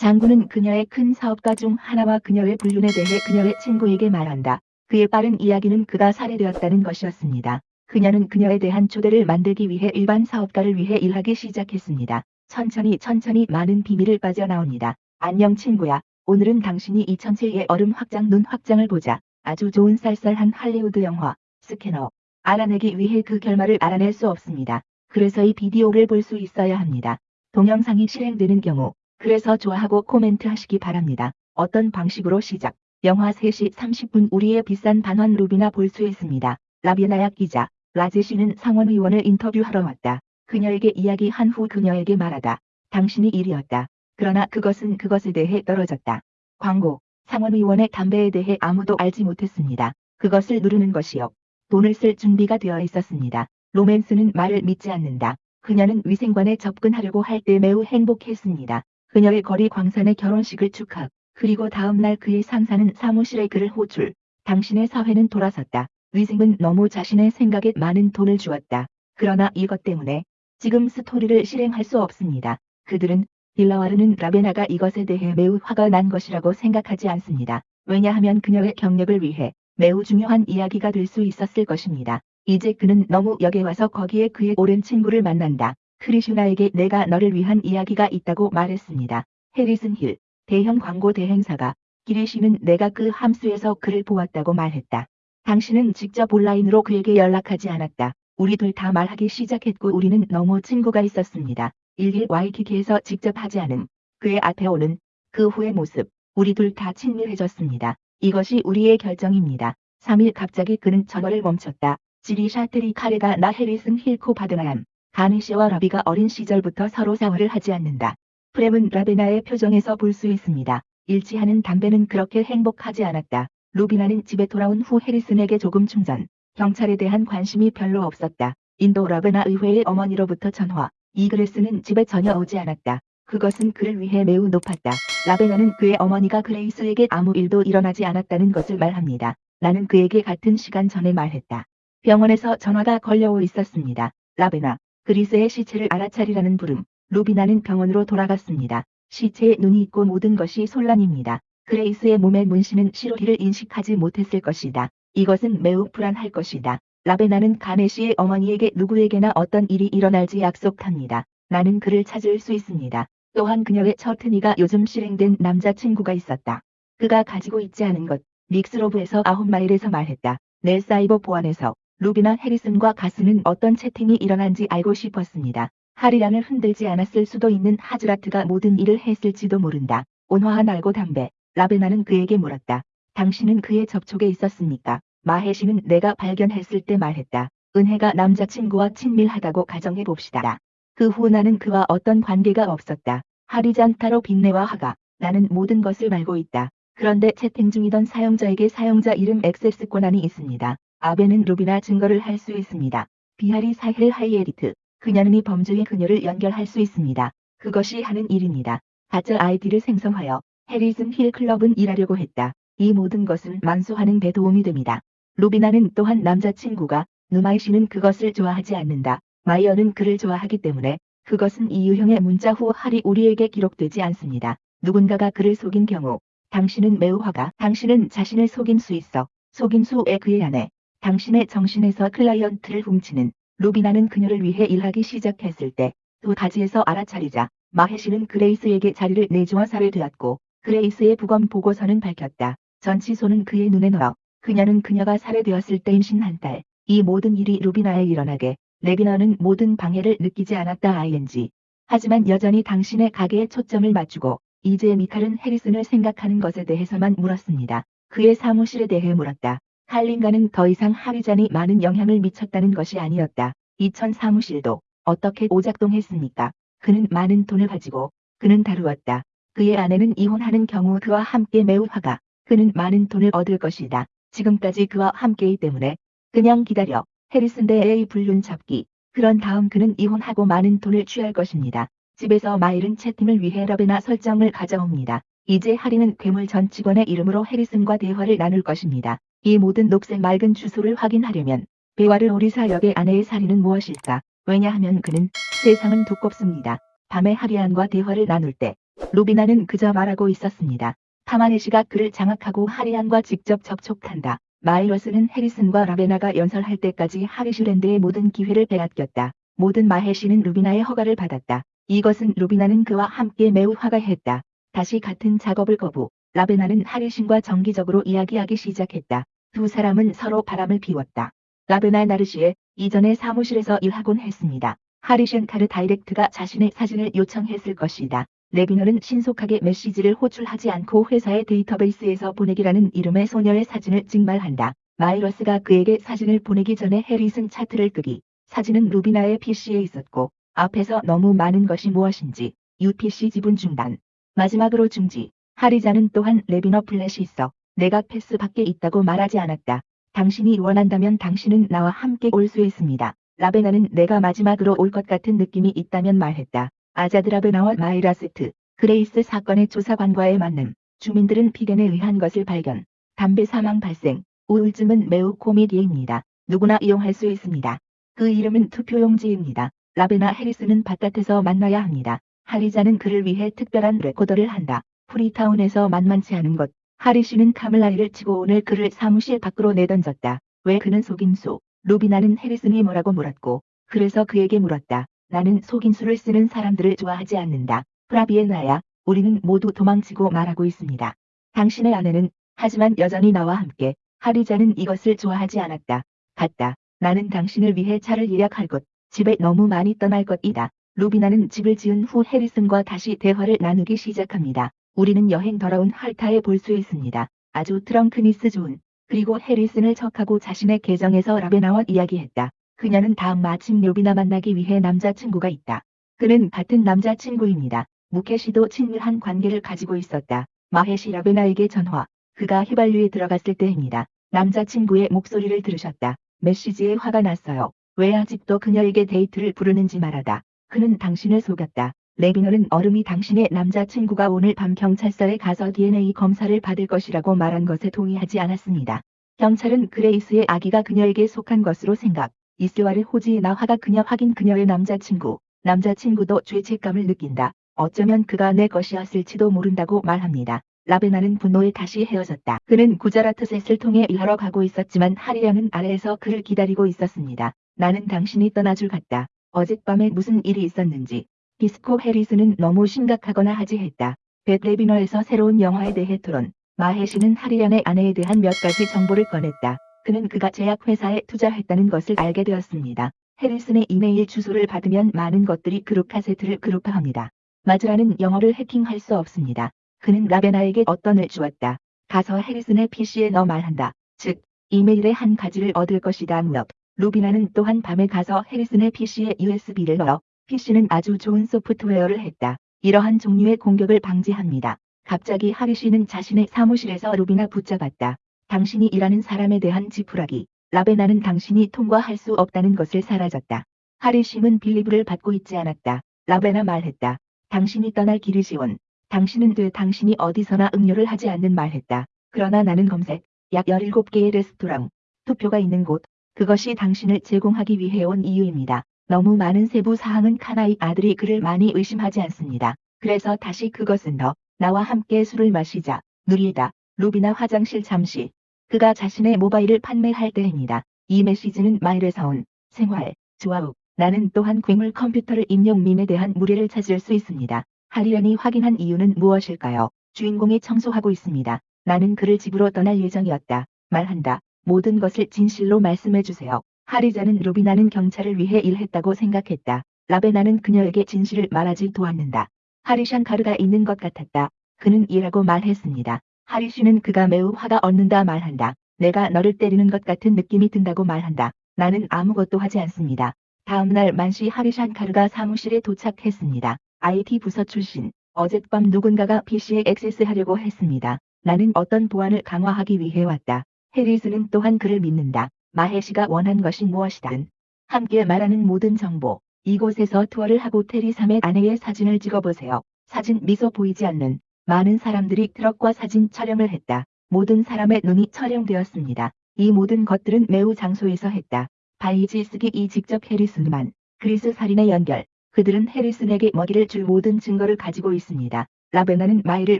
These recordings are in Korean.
장군은 그녀의 큰 사업가 중 하나와 그녀의 불륜에 대해 그녀의 친구에게 말한다. 그의 빠른 이야기는 그가 살해되었다는 것이었습니다. 그녀는 그녀에 대한 초대를 만들기 위해 일반 사업가를 위해 일하기 시작했습니다. 천천히 천천히 많은 비밀을 빠져나옵니다. 안녕 친구야. 오늘은 당신이 2007의 얼음 확장 눈 확장을 보자. 아주 좋은 쌀쌀한 할리우드 영화 스캐너. 알아내기 위해 그 결말을 알아낼 수 없습니다. 그래서 이 비디오를 볼 수 있어야 합니다. 동영상이 실행되는 경우 그래서 좋아하고 코멘트 하시기 바랍니다. 어떤 방식으로 시작 영화 3시 30분 우리의 비싼 단원 루비나 볼수 있습니다. 라비나야 기자 라제 씨는 상원 의원을 인터뷰하러 왔다. 그녀에게 이야기한 후 그녀에게 말하다. 당신이 일이었다. 그러나 그것은 그것에 대해 떨어졌다. 광고 상원 의원의 담배에 대해 아무도 알지 못했습니다. 그것을 누르는 것이요. 돈을 쓸 준비가 되어 있었습니다. 로맨스는 말을 믿지 않는다. 그녀는 위생관에 접근하려고 할 때 매우 행복했습니다. 그녀의 거리 광산의 결혼식을 축하. 그리고 다음날 그의 상사는 사무실에 그를 호출. 당신의 사회는 돌아섰다. 위생은 너무 자신의 생각에 많은 돈을 주었다. 그러나 이것 때문에 지금 스토리를 실행할 수 없습니다. 그들은 딜라와르는 라베나가 이것에 대해 매우 화가 난 것이라고 생각하지 않습니다. 왜냐하면 그녀의 경력을 위해 매우 중요한 이야기가 될 수 있었을 것입니다. 이제 그는 너무 역에 와서 거기에 그의 오랜 친구를 만난다. 크리슈나에게 내가 너를 위한 이야기가 있다고 말했습니다. 해리슨 힐, 대형 광고 대행사가 기리시는 내가 그 함수에서 그를 보았다고 말했다. 당신은 직접 온라인으로 그에게 연락하지 않았다. 우리 둘 다 말하기 시작했고 우리는 너무 친구가 있었습니다. 일일 와이키키에서 직접 하지 않은 그의 앞에 오는 그 후의 모습. 우리 둘 다 친밀해졌습니다. 이것이 우리의 결정입니다. 3일 갑자기 그는 전화를 멈췄다. 지리 샤트리 카레가 나 해리슨 힐코 바드나함. 가니시와 라비가 어린 시절부터 서로 싸워를 하지 않는다. 프렘은 라베나의 표정에서 볼 수 있습니다. 일치하는 담배는 그렇게 행복하지 않았다. 루비나는 집에 돌아온 후 해리슨에게 조금 충전. 경찰에 대한 관심이 별로 없었다. 인도 라베나 의회의 어머니로부터 전화. 이그레스는 집에 전혀 오지 않았다. 그것은 그를 위해 매우 높았다. 라베나는 그의 어머니가 그레이스에게 아무 일도 일어나지 않았다는 것을 말합니다. 나는 그에게 같은 시간 전에 말했다. 병원에서 전화가 걸려오 있었습니다. 라베나, 그리스의 시체를 알아차리라는 부름. 루비나는 병원으로 돌아갔습니다. 시체에 눈이 있고 모든 것이 혼란입니다. 그레이스의 몸의 문신은 시로히를 인식하지 못했을 것이다. 이것은 매우 불안할 것이다. 라베나는 가네시의 어머니에게 누구에게나 어떤 일이 일어날지 약속합니다. 나는 그를 찾을 수 있습니다. 또한 그녀의 처트니가 요즘 실행된 남자친구가 있었다. 그가 가지고 있지 않은 것, 닉스로브에서 아홉 마일에서 말했다. 내 사이버 보안에서 루비나 해리슨과 가스는 어떤 채팅이 일어난지 알고 싶었습니다. 하리랑을 흔들지 않았을 수도 있는 하즈라트가 모든 일을 했을지도 모른다. 온화한 알고 담배. 라베나는 그에게 물었다. 당신은 그의 접촉에 있었습니까? 마해시는 내가 발견했을 때 말했다. 은혜가 남자친구와 친밀하다고 가정해 봅시다. 그 후 나는 그와 어떤 관계가 없었다. 하리잔타로 빈내와 하가. 나는 모든 것을 알고 있다. 그런데 채팅 중이던 사용자에게 사용자 이름 액세스 권한이 있습니다. 아베는 루비나 증거를 할 수 있습니다. 비하리 사헬 하이에리트. 그녀는 이 범죄에 그녀를 연결할 수 있습니다. 그것이 하는 일입니다. 가짜 아이디를 생성하여 해리슨 힐 클럽은 일하려고 했다. 이 모든 것은 만수하는 데 도움이 됩니다. 루비나는 또한 남자친구가 누마이 씨는 그것을 좋아하지 않는다. 마이어는 그를 좋아하기 때문에 그것은 이 유형의 문자 후 할이 우리에게 기록되지 않습니다. 누군가가 그를 속인 경우 당신은 매우 화가 당신은 자신을 속인 수 있어 속인 수에 그의 아내 당신의 정신에서 클라이언트를 훔치는 루비나는 그녀를 위해 일하기 시작했을 때 두 가지에서 알아차리자 마해시는 그레이스에게 자리를 내주어 살해되었고 그레이스의 부검 보고서는 밝혔다. 전치소는 그의 눈에 넣어 그녀는 그녀가 살해되었을 때 임신한 딸. 이 모든 일이 루비나에 일어나게 레비너는 모든 방해를 느끼지 않았다 ing. 하지만 여전히 당신의 가게에 초점을 맞추고 이제 미칼은 해리슨을 생각하는 것에 대해서만 물었습니다. 그의 사무실에 대해 물었다. 할린가는 더 이상 하리잔이 많은 영향을 미쳤다는 것이 아니었다. 이천 사무실도 어떻게 오작동했습니까? 그는 많은 돈을 가지고 그는 다루었다. 그의 아내는 이혼하는 경우 그와 함께 매우 화가 그는 많은 돈을 얻을 것이다. 지금까지 그와 함께이기 때문에 그냥 기다려. 해리슨 대의 불륜 잡기. 그런 다음 그는 이혼하고 많은 돈을 취할 것입니다. 집에서 마일은 채팅을 위해 러베나 설정을 가져옵니다. 이제 하리는 괴물 전 직원의 이름으로 해리슨과 대화를 나눌 것입니다. 이 모든 녹색 맑은 주소를 확인하려면 베와르 오리사 역의 아내의 살인은 무엇일까? 왜냐하면 그는 세상은 두껍습니다. 밤에 하리안과 대화를 나눌 때 루비나는 그저 말하고 있었습니다. 파마네 시가 그를 장악하고 하리안과 직접 접촉한다. 마이러스는 해리슨과 라베나가 연설할 때까지 하리슈랜드의 모든 기회를 빼앗겼다. 모든 마헤시는 루비나의 허가를 받았다. 이것은 루비나는 그와 함께 매우 화가 했다. 다시 같은 작업을 거부. 라베나는 하리신과 정기적으로 이야기하기 시작했다. 두 사람은 서로 바람을 피웠다. 라베나 나르시에 이전에 사무실에서 일하곤 했습니다. 하리션 카르 다이렉트가 자신의 사진을 요청했을 것이다. 레비너는 신속하게 메시지를 호출하지 않고 회사의 데이터베이스에서 보내기라는 이름의 소녀의 사진을 증말한다. 마이러스가 그에게 사진을 보내기 전에 해리슨 차트를 끄기. 사진은 루비나의 PC에 있었고 앞에서 너무 많은 것이 무엇인지 UPC 지분 중단. 마지막으로 중지. 하리자는 또한 레비너 플랫이 있어 내가 패스 밖에 있다고 말하지 않았다. 당신이 원한다면 당신은 나와 함께 올 수 있습니다. 라베나는 내가 마지막으로 올 것 같은 느낌이 있다면 말했다. 아자드라베나와 마이라스트, 그레이스 사건의 조사관과의 만남, 주민들은 피겐에 의한 것을 발견, 담배 사망 발생, 우울증은 매우 코미디입니다. 누구나 이용할 수 있습니다. 그 이름은 투표용지입니다. 라베나 해리스는 바깥에서 만나야 합니다. 하리자는 그를 위해 특별한 레코더를 한다. 프리타운에서 만만치 않은 것. 하리 씨는 카멜라이를 치고 오늘 그를 사무실 밖으로 내던졌다. 왜 그는 속임수? 루비나는 해리슨이 뭐라고 물었고, 그래서 그에게 물었다. 나는 속임수를 쓰는 사람들을 좋아하지 않는다. 프라비에나야, 우리는 모두 도망치고 말하고 있습니다. 당신의 아내는, 하지만 여전히 나와 함께, 하리자는 이것을 좋아하지 않았다. 갔다. 나는 당신을 위해 차를 예약할 것, 집에 너무 많이 떠날 것이다. 루비나는 집을 지은 후 해리슨과 다시 대화를 나누기 시작합니다. 우리는 여행 더러운 할타에 볼수 있습니다. 아주 트렁크니스 좋은. 그리고 해리슨을 척하고 자신의 계정에서 라베나와 이야기했다. 그녀는 다음 마침 루비나 만나기 위해 남자친구가 있다. 그는 같은 남자친구입니다. 무케시도 친밀한 관계를 가지고 있었다. 마헤시 라베나에게 전화. 그가 휘발유에 들어갔을 때입니다. 남자친구의 목소리를 들으셨다. 메시지에 화가 났어요. 왜 아직도 그녀에게 데이트를 부르는지 말하다. 그는 당신을 속였다. 레비너는 얼음이 당신의 남자친구가 오늘 밤 경찰서에 가서 DNA 검사를 받을 것이라고 말한 것에 동의하지 않았습니다. 경찰은 그레이스의 아기가 그녀에게 속한 것으로 생각. 이스와르 호지 나화가 그녀 확인 그녀의 남자친구. 남자친구도 죄책감을 느낀다. 어쩌면 그가 내 것이었을지도 모른다고 말합니다. 라베나는 분노에 다시 헤어졌다. 그는 구자라트셋을 통해 일하러 가고 있었지만 하리양은 아래에서 그를 기다리고 있었습니다. 나는 당신이 떠나줄 같다. 어젯밤에 무슨 일이 있었는지. 디스코 해리스는 너무 심각하거나 하지 했다. 벳 레비너에서 새로운 영화에 대해 토론. 마헤시는 하리안의 아내에 대한 몇 가지 정보를 꺼냈다. 그는 그가 제약회사에 투자했다는 것을 알게 되었습니다. 해리슨의 이메일 주소를 받으면 많은 것들이 그룹 카세트를 그룹화합니다. 마즈라는 영어를 해킹할 수 없습니다. 그는 라베나에게 어떤을 주었다. 가서 해리슨의 PC에 넣어 말한다. 즉, 이메일의 한 가지를 얻을 것이다 무역. 루비나는 또한 밤에 가서 해리슨의 PC에 USB를 넣어 PC는 아주 좋은 소프트웨어를 했다. 이러한 종류의 공격을 방지합니다. 갑자기 하리 씨는 자신의 사무실에서 루비나 붙잡았다. 당신이 일하는 사람에 대한 지푸라기. 라베나는 당신이 통과할 수 없다는 것을 사라졌다. 하리 씨는 빌리브를 받고 있지 않았다. 라베나 말했다. 당신이 떠날 길이 시온. 당신은 돼 당신이 어디서나 음료를 하지 않는 말했다. 그러나 나는 검색, 약 17개의 레스토랑, 투표가 있는 곳, 그것이 당신을 제공하기 위해 온 이유입니다. 너무 많은 세부 사항은 카나이 아들이 그를 많이 의심하지 않습니다. 그래서 다시 그것은 너, 나와 함께 술을 마시자. 누리다. 루비나 화장실 잠시. 그가 자신의 모바일을 판매할 때입니다. 이 메시지는 마일에서 온 생활, 좋아우. 나는 또한 괴물 컴퓨터를 입력 밈에 대한 무례를 찾을 수 있습니다. 하리안이 확인한 이유는 무엇일까요? 주인공이 청소하고 있습니다. 나는 그를 집으로 떠날 예정이었다. 말한다. 모든 것을 진실로 말씀해 주세요. 하리자는 루비나는 경찰을 위해 일했다고 생각했다. 라베나는 그녀에게 진실을 말하지 도왔는다. 하리샨 카르가 있는 것 같았다. 그는 이라고 말했습니다. 하리씨는 그가 매우 화가 얻는다 말한다. 내가 너를 때리는 것 같은 느낌이 든다고 말한다. 나는 아무것도 하지 않습니다. 다음날 만시 하리샨 카르가 사무실에 도착했습니다. IT 부서 출신. 어젯밤 누군가가 PC에 액세스하려고 했습니다. 나는 어떤 보안을 강화하기 위해 왔다. 해리스는 또한 그를 믿는다. 마헤시가 원한 것이 무엇이든 함께 말하는 모든 정보. 이곳에서 투어를 하고 테리 삼의 아내의 사진을 찍어보세요. 사진 미소 보이지 않는 많은 사람들이 트럭과 사진 촬영을 했다. 모든 사람의 눈이 촬영되었습니다. 이 모든 것들은 매우 장소에서 했다. 바이지 쓰기 이 직접 해리슨만 그리스 살인의 연결. 그들은 해리슨에게 먹이를 줄 모든 증거를 가지고 있습니다. 라베나는 마이를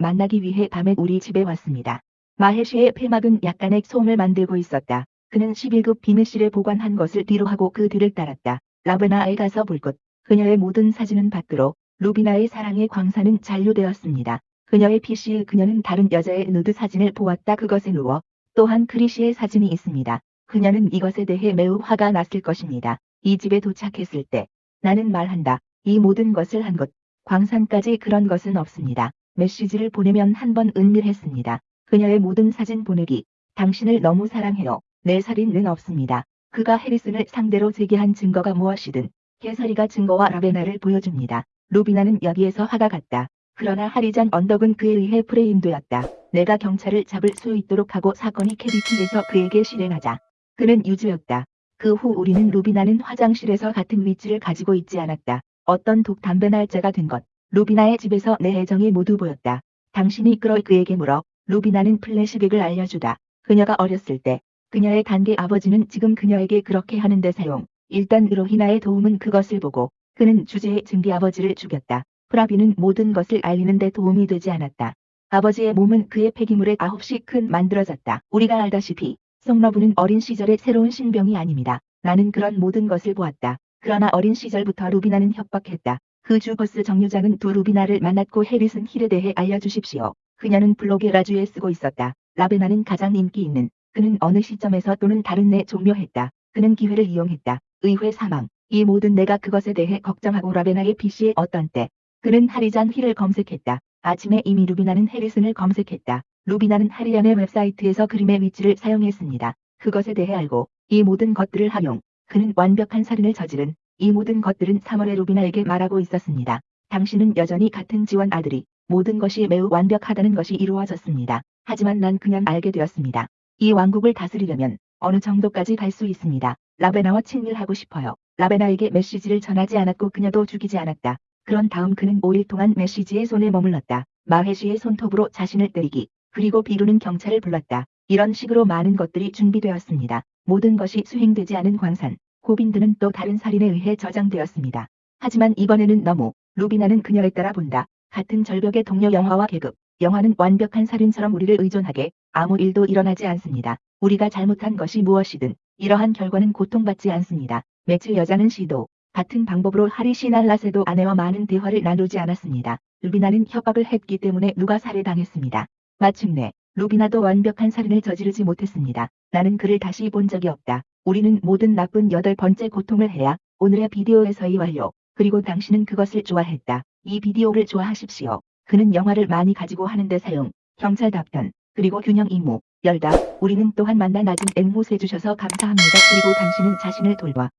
만나기 위해 밤에 우리 집에 왔습니다. 마헤시의 폐막은 약간의 소음을 만들고 있었다. 그는 11급 비밀실에 보관한 것을 뒤로 하고 그 뒤를 따랐다. 라베나에 가서 볼 것. 그녀의 모든 사진은 밖으로 루비나의 사랑의 광산은 잔류되었습니다. 그녀의 PC에 그녀는 다른 여자의 누드 사진을 보았다. 그것에 누워 또한 크리시의 사진이 있습니다. 그녀는 이것에 대해 매우 화가 났을 것입니다. 이 집에 도착했을 때 나는 말한다. 이 모든 것을 한 것. 광산까지 그런 것은 없습니다. 메시지를 보내면 한 번 은밀했습니다. 그녀의 모든 사진 보내기. 당신을 너무 사랑해요. 내 살인은 없습니다. 그가 해리슨을 상대로 제기한 증거가 무엇이든 개사리가 증거와 라베나를 보여줍니다. 루비나는 여기에서 화가 갔다. 그러나 하리잔 언덕은 그에 의해 프레임되었다. 내가 경찰을 잡을 수 있도록 하고 사건이 캐비티에서 그에게 실행하자. 그는 유주였다. 그 후 우리는 루비나는 화장실에서 같은 위치를 가지고 있지 않았다. 어떤 독 담배 날짜가 된 것. 루비나의 집에서 내 애정이 모두 보였다. 당신이 끌어 그에게 물어. 루비나는 플래시백을 알려주다. 그녀가 어렸을 때 그녀의 단계 아버지는 지금 그녀에게 그렇게 하는데 사용. 일단 로히나의 도움은 그것을 보고 그는 주제의 증기 아버지를 죽였다. 프라비는 모든 것을 알리는데 도움이 되지 않았다. 아버지의 몸은 그의 폐기물의 9시 큰 만들어졌다. 우리가 알다시피 송러브는 어린 시절의 새로운 신병이 아닙니다. 나는 그런 모든 것을 보았다. 그러나 어린 시절부터 루비나는 협박했다. 그 주 버스 정류장은 두 루비나를 만났고 해리슨 힐에 대해 알려주십시오. 그녀는 블로그에 라주에 쓰고 있었다. 라베나는 가장 인기 있는 그는 어느 시점에서 또는 다른 내 종료했다. 그는 기회를 이용했다. 의회 사망. 이 모든 내가 그것에 대해 걱정하고 라베나의 PC에 어떤 때 그는 하리잔 힐을 검색했다. 아침에 이미 루비나는 해리슨을 검색했다. 루비나는 하리안의 웹사이트에서 그림의 위치를 사용했습니다. 그것에 대해 알고 이 모든 것들을 활용. 그는 완벽한 살인을 저지른 이 모든 것들은 3월에 루비나에게 말하고 있었습니다. 당신은 여전히 같은 지원 아들이 모든 것이 매우 완벽하다는 것이 이루어졌습니다. 하지만 난 그냥 알게 되었습니다. 이 왕국을 다스리려면 어느 정도까지 갈 수 있습니다. 라베나와 친밀하고 싶어요. 라베나에게 메시지를 전하지 않았고 그녀도 죽이지 않았다. 그런 다음 그는 5일 동안 메시지의 손에 머물렀다. 마헤시의 손톱으로 자신을 때리기. 그리고 비루는 경찰을 불렀다. 이런 식으로 많은 것들이 준비되었습니다. 모든 것이 수행되지 않은 광산. 고빈드는 또 다른 살인에 의해 저장되었습니다. 하지만 이번에는 너무 루비나는 그녀에 따라 본다. 같은 절벽의 동료 영화와 계급. 영화는 완벽한 살인처럼 우리를 의존하게 아무 일도 일어나지 않습니다. 우리가 잘못한 것이 무엇이든 이러한 결과는 고통받지 않습니다. 매체 여자는 시도 같은 방법으로 하리 시날라세도 아내와 많은 대화를 나누지 않았습니다. 루비나는 협박을 했기 때문에 누가 살해당했습니다. 마침내 루비나도 완벽한 살인을 저지르지 못했습니다. 나는 그를 다시 본 적이 없다. 우리는 모든 나쁜 여덟 번째 고통을 해야 오늘의 비디오에서의 완료. 그리고 당신은 그것을 좋아했다. 이 비디오를 좋아하십시오. 그는 영화를 많이 가지고 하는데 사용. 경찰 답변. 그리고 균형 임무. 열다. 우리는 또한 만나 낮은 앵무새 주셔서 감사합니다. 그리고 당신은 자신을 돌봐.